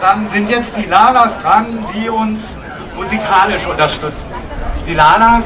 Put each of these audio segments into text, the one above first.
dran, sind jetzt die Lalas dran, die uns musikalisch unterstützen. Die Lalas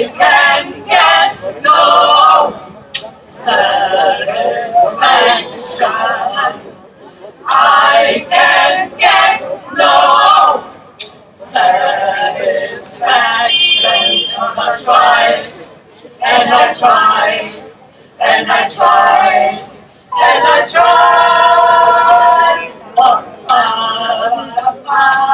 I can get no satisfaction. I can get no satisfaction. I try and I try and I try and I try. Oh, ah, ah,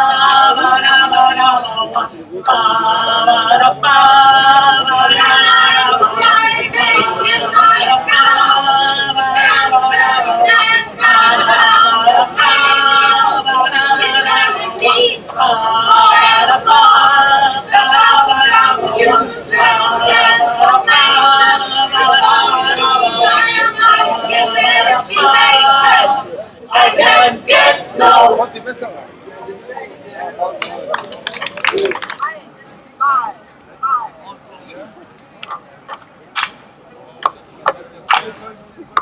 can't get no Yes,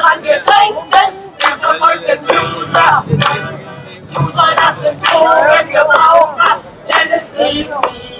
an den Angedrängten, der verfolgten User. User, das sind Drogengebraucher, denn es fließt wieder